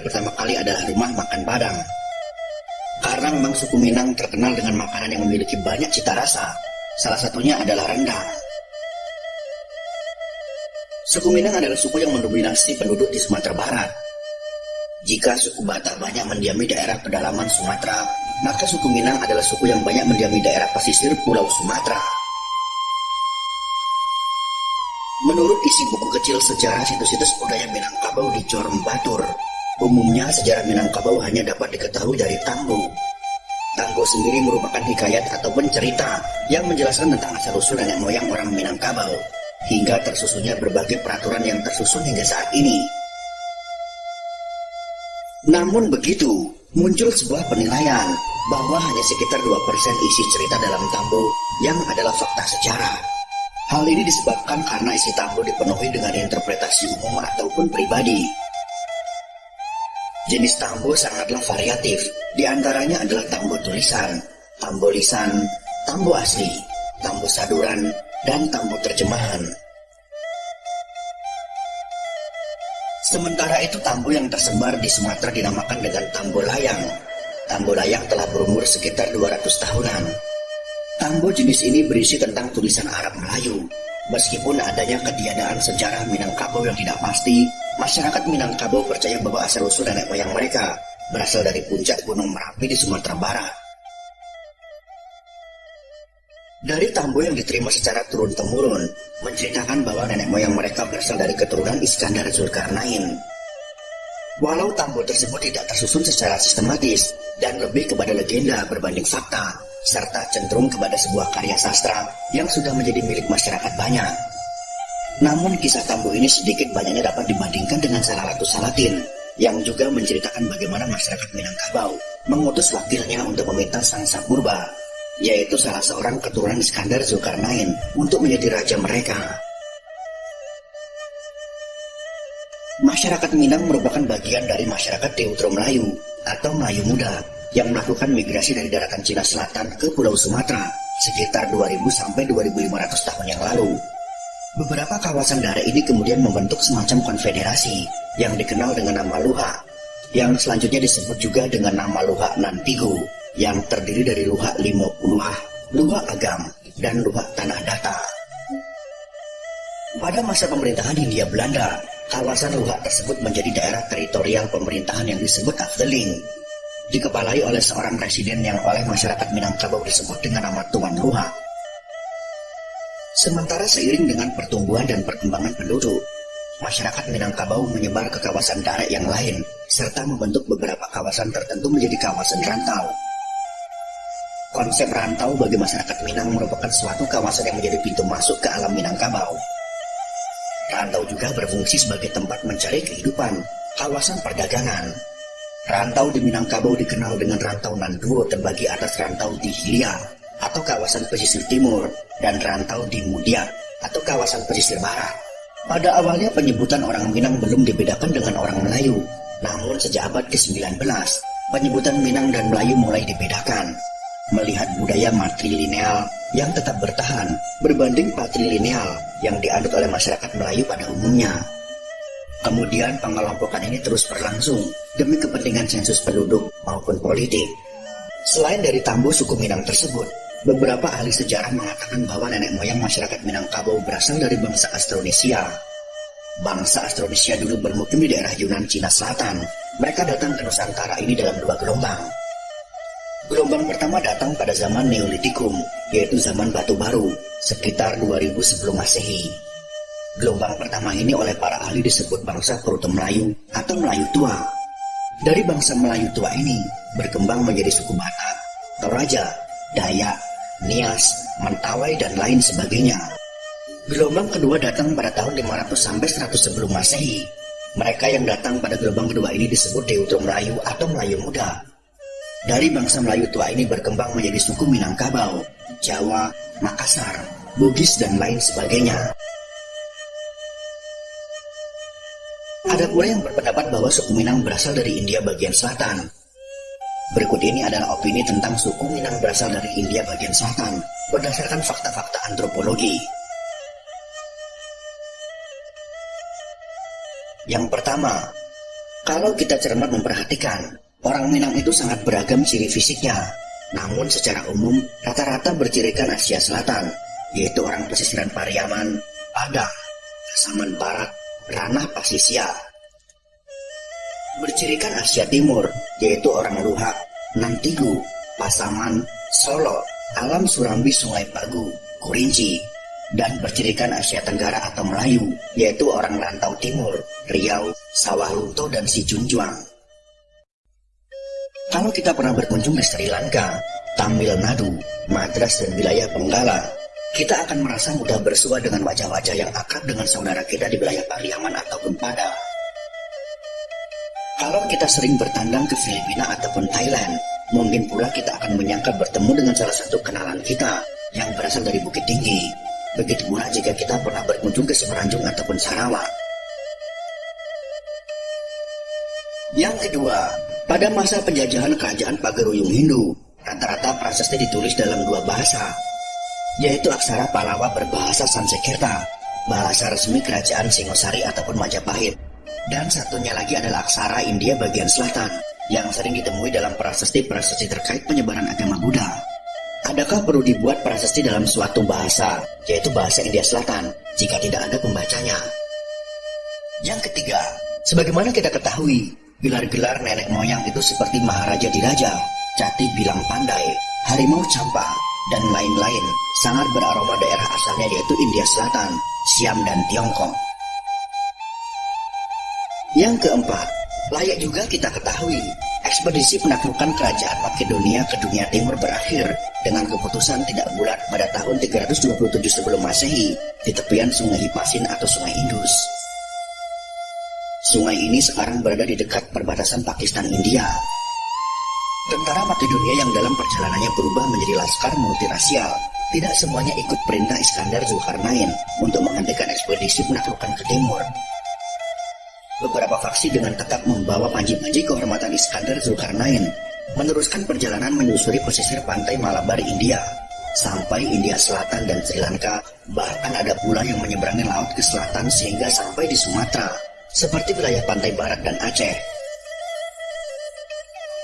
pertama kali adalah rumah makan Padang. Karena memang suku Minang terkenal dengan makanan yang memiliki banyak cita rasa. Salah satunya adalah rendang. Suku Minang adalah suku yang mendominasi penduduk di Sumatera Barat. Jika suku Batak banyak mendiami daerah pedalaman Sumatera, maka suku Minang adalah suku yang banyak mendiami daerah pesisir Pulau Sumatera. Menurut isi buku kecil sejarah situs-situs budaya Minangkabau di Jorom Batur, umumnya sejarah Minangkabau hanya dapat diketahui dari Tambo. Tambo sendiri merupakan hikayat ataupun cerita yang menjelaskan tentang asal-usul nenek moyang orang Minangkabau, hingga tersusunnya berbagai peraturan yang tersusun hingga saat ini. Namun begitu, muncul sebuah penilaian bahwa hanya sekitar 2% isi cerita dalam Tambo yang adalah fakta sejarah. Hal ini disebabkan karena isi tambo dipenuhi dengan interpretasi umum ataupun pribadi. Jenis tambo sangatlah variatif, di antaranya adalah tambo tulisan, tambo lisan, tambo asli, tambo saduran, dan tambo terjemahan. Sementara itu tambo yang tersebar di Sumatera dinamakan dengan tambo layang. Tambo layang telah berumur sekitar 200 tahunan. Tambo jenis ini berisi tentang tulisan Arab Melayu. Meskipun adanya ketiadaan sejarah Minangkabau yang tidak pasti, masyarakat Minangkabau percaya bahwa asal-usul nenek moyang mereka berasal dari puncak Gunung Merapi di Sumatera Barat. Dari Tambo yang diterima secara turun-temurun, menceritakan bahwa nenek moyang mereka berasal dari keturunan Iskandar Zulkarnain. Walau Tambo tersebut tidak tersusun secara sistematis dan lebih kepada legenda berbanding fakta, serta cenderung kepada sebuah karya sastra yang sudah menjadi milik masyarakat banyak. Namun kisah Tambo ini sedikit banyaknya dapat dibandingkan dengan Salalatus Salatin yang juga menceritakan bagaimana masyarakat Minangkabau mengutus wakilnya untuk meminta Sang Sapurba, yaitu salah seorang keturunan Iskandar Zulkarnain untuk menjadi raja mereka. Masyarakat Minang merupakan bagian dari masyarakat Teutro Melayu atau Melayu Muda yang melakukan migrasi dari daratan Cina Selatan ke Pulau Sumatera sekitar 2000 sampai 2500 tahun yang lalu. Beberapa kawasan daerah ini kemudian membentuk semacam konfederasi yang dikenal dengan nama Luha, yang selanjutnya disebut juga dengan nama Luha Nantigo, yang terdiri dari Luha Limo Luha, Luha Agam, dan Luha Tanah Data. Pada masa pemerintahan Hindia Belanda, kawasan Luha tersebut menjadi daerah teritorial pemerintahan yang disebut Afdeling dikepalai oleh seorang presiden yang oleh masyarakat Minangkabau disebut dengan nama Tuan Luha. Sementara seiring dengan pertumbuhan dan perkembangan penduduk, masyarakat Minangkabau menyebar ke kawasan darat yang lain, serta membentuk beberapa kawasan tertentu menjadi kawasan rantau. Konsep rantau bagi masyarakat Minang merupakan suatu kawasan yang menjadi pintu masuk ke alam Minangkabau. Rantau juga berfungsi sebagai tempat mencari kehidupan, kawasan perdagangan, Rantau di Minangkabau dikenal dengan rantau Nanduro terbagi atas rantau di Hilia atau kawasan pesisir timur dan rantau di Mudia atau kawasan pesisir barat. Pada awalnya penyebutan orang Minang belum dibedakan dengan orang Melayu, namun sejak abad ke-19, penyebutan Minang dan Melayu mulai dibedakan. Melihat budaya matrilineal yang tetap bertahan berbanding patrilineal yang dianut oleh masyarakat Melayu pada umumnya. Kemudian pengelompokan ini terus berlangsung demi kepentingan sensus penduduk maupun politik. Selain dari tambu suku Minang tersebut, beberapa ahli sejarah mengatakan bahwa nenek moyang masyarakat Minangkabau berasal dari bangsa Austronesia. Bangsa Austronesia dulu bermukim di daerah Yunan Cina Selatan. Mereka datang ke Nusantara ini dalam dua gelombang. Gelombang pertama datang pada zaman Neolitikum, yaitu zaman batu baru, sekitar 2000 sebelum Masehi. Gelombang pertama ini oleh para ahli disebut bangsa Proto Melayu atau Melayu Tua. Dari bangsa Melayu Tua ini berkembang menjadi suku Batak, Toraja, Dayak, Nias, Mentawai, dan lain sebagainya. Gelombang kedua datang pada tahun 500 sampai 100 sebelum Masehi. Mereka yang datang pada gelombang kedua ini disebut Deutro Melayu atau Melayu Muda. Dari bangsa Melayu tua ini berkembang menjadi suku Minangkabau, Jawa, Makassar, Bugis, dan lain sebagainya. Ada pula yang berpendapat bahwa suku Minang berasal dari India bagian selatan. Berikut ini adalah opini tentang suku Minang berasal dari India bagian selatan berdasarkan fakta-fakta antropologi. Yang pertama, kalau kita cermat memperhatikan, orang Minang itu sangat beragam ciri fisiknya. Namun secara umum, rata-rata bercirikan Asia Selatan, yaitu orang pesisiran Pariaman, Padang, Saman Barat, Ranah Pasisia. Bercirikan Asia Timur, yaitu orang Luhak, Nantigu, Pasaman, Solo, Alam Surambi Sungai Pagu, Kurinci, dan bercirikan Asia Tenggara atau Melayu, yaitu orang rantau timur, Riau, Sawah Lunto, dan Sijunjuang. Kalau kita pernah berkunjung di Sri Lanka, Tamil Nadu, Madras, dan wilayah Benggala, kita akan merasa mudah bersua dengan wajah-wajah yang akrab dengan saudara kita di wilayah Pariaman ataupun Padang. Kalau kita sering bertandang ke Filipina ataupun Thailand, mungkin pula kita akan menyangka bertemu dengan salah satu kenalan kita yang berasal dari Bukit Tinggi, Begitu pula jika kita pernah berkunjung ke Semeranjung ataupun Sarawak. Yang kedua, pada masa penjajahan kerajaan Pagaruyung Hindu, rata-rata prasasti ditulis dalam dua bahasa, yaitu aksara Palawa berbahasa Sanskerta, bahasa resmi kerajaan Singosari ataupun Majapahit, dan satunya lagi adalah aksara India bagian selatan, yang sering ditemui dalam prasasti-prasasti terkait penyebaran agama Buddha. Adakah perlu dibuat prasasti dalam suatu bahasa, yaitu bahasa India Selatan, jika tidak ada pembacanya? Yang ketiga, sebagaimana kita ketahui, gelar-gelar nenek moyang itu seperti Maharaja Diraja, Cati Bilang Pandai, Harimau Campa, dan lain-lain sangat beraroma daerah asalnya yaitu India Selatan, Siam, dan Tiongkok. Yang keempat, layak juga kita ketahui Ekspedisi penaklukan kerajaan Makedonia ke dunia timur berakhir dengan keputusan tidak bulat pada tahun 327 sebelum masehi di tepian sungai Hipasin atau sungai Indus. Sungai ini sekarang berada di dekat perbatasan Pakistan India. Tentara Makedonia yang dalam perjalanannya berubah menjadi laskar multirasial tidak semuanya ikut perintah Iskandar Zulkarnain untuk menghentikan ekspedisi penaklukan ke timur beberapa faksi dengan tetap membawa panji-panji kehormatan Iskandar Zulkarnain meneruskan perjalanan menyusuri pesisir pantai Malabar India sampai India Selatan dan Sri Lanka. Bahkan ada pula yang menyeberangi laut ke selatan sehingga sampai di Sumatera seperti wilayah pantai barat dan Aceh.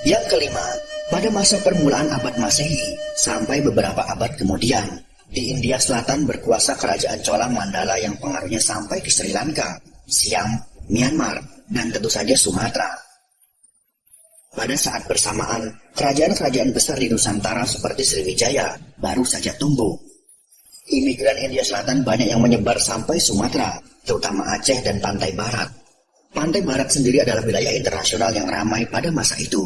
Yang kelima pada masa permulaan abad Masehi sampai beberapa abad kemudian di India Selatan berkuasa kerajaan Chola Mandala yang pengaruhnya sampai ke Sri Lanka, Siam, Myanmar, dan tentu saja Sumatera. Pada saat bersamaan, kerajaan-kerajaan besar di Nusantara seperti Sriwijaya baru saja tumbuh. Imigran India Selatan banyak yang menyebar sampai Sumatera, terutama Aceh dan Pantai Barat. Pantai Barat sendiri adalah wilayah internasional yang ramai pada masa itu.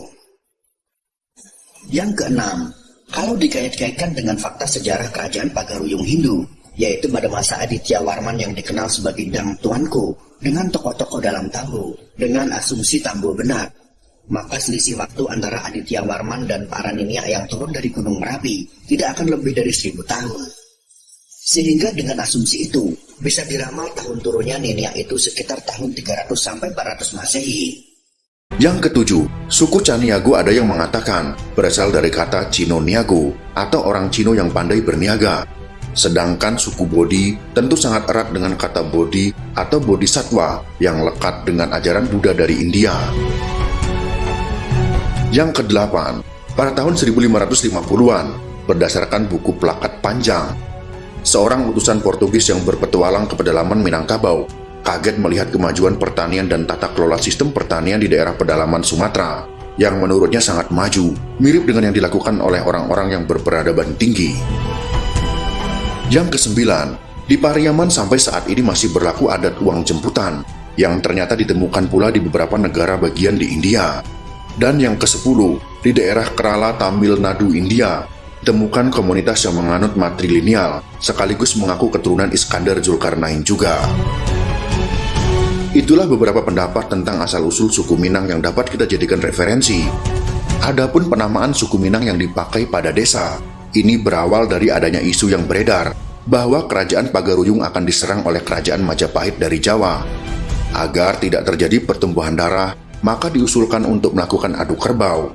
Yang keenam, kalau dikait-kaitkan dengan fakta sejarah kerajaan Pagaruyung Hindu, yaitu pada masa Aditya Warman yang dikenal sebagai Dang Tuanku, dengan tokoh-tokoh dalam Tambu, dengan asumsi Tambu benar, maka selisih waktu antara Aditya Warman dan para Ninia yang turun dari Gunung Merapi tidak akan lebih dari seribu tahun. Sehingga dengan asumsi itu, bisa diramal tahun turunnya Ninia itu sekitar tahun 300 sampai 400 Masehi. Yang ketujuh, suku Caniago ada yang mengatakan berasal dari kata Cino Niago atau orang Cino yang pandai berniaga Sedangkan suku Bodhi tentu sangat erat dengan kata Bodhi atau Bodhisatwa yang lekat dengan ajaran Buddha dari India. Yang kedelapan, pada tahun 1550-an, berdasarkan buku plakat panjang, seorang utusan Portugis yang berpetualang ke pedalaman Minangkabau kaget melihat kemajuan pertanian dan tata kelola sistem pertanian di daerah pedalaman Sumatera yang menurutnya sangat maju, mirip dengan yang dilakukan oleh orang-orang yang berperadaban tinggi. Yang kesembilan, di Pariaman sampai saat ini masih berlaku adat uang jemputan yang ternyata ditemukan pula di beberapa negara bagian di India. Dan yang kesepuluh, di daerah Kerala Tamil Nadu India, ditemukan komunitas yang menganut matrilineal sekaligus mengaku keturunan Iskandar Zulkarnain juga. Itulah beberapa pendapat tentang asal-usul suku Minang yang dapat kita jadikan referensi. Adapun penamaan suku Minang yang dipakai pada desa, ini berawal dari adanya isu yang beredar bahwa kerajaan Pagaruyung akan diserang oleh kerajaan Majapahit dari Jawa. Agar tidak terjadi pertumbuhan darah, maka diusulkan untuk melakukan adu kerbau.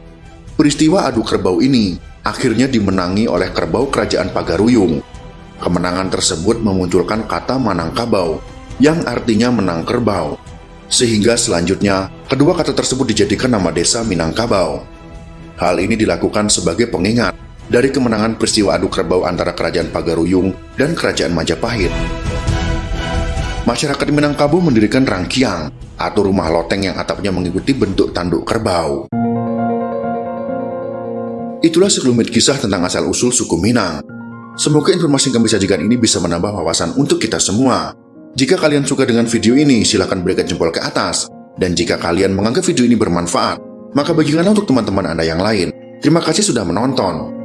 Peristiwa adu kerbau ini akhirnya dimenangi oleh kerbau kerajaan Pagaruyung. Kemenangan tersebut memunculkan kata Manangkabau, yang artinya menang kerbau. Sehingga selanjutnya, kedua kata tersebut dijadikan nama desa Minangkabau. Hal ini dilakukan sebagai pengingat dari kemenangan peristiwa adu kerbau antara Kerajaan Pagaruyung dan Kerajaan Majapahit. Masyarakat Minangkabau mendirikan rangkiang atau rumah loteng yang atapnya mengikuti bentuk tanduk kerbau. Itulah sekelumit kisah tentang asal-usul suku Minang. Semoga informasi yang kami sajikan ini bisa menambah wawasan untuk kita semua. Jika kalian suka dengan video ini, silahkan berikan jempol ke atas. Dan jika kalian menganggap video ini bermanfaat, maka bagikanlah untuk teman-teman Anda yang lain. Terima kasih sudah menonton.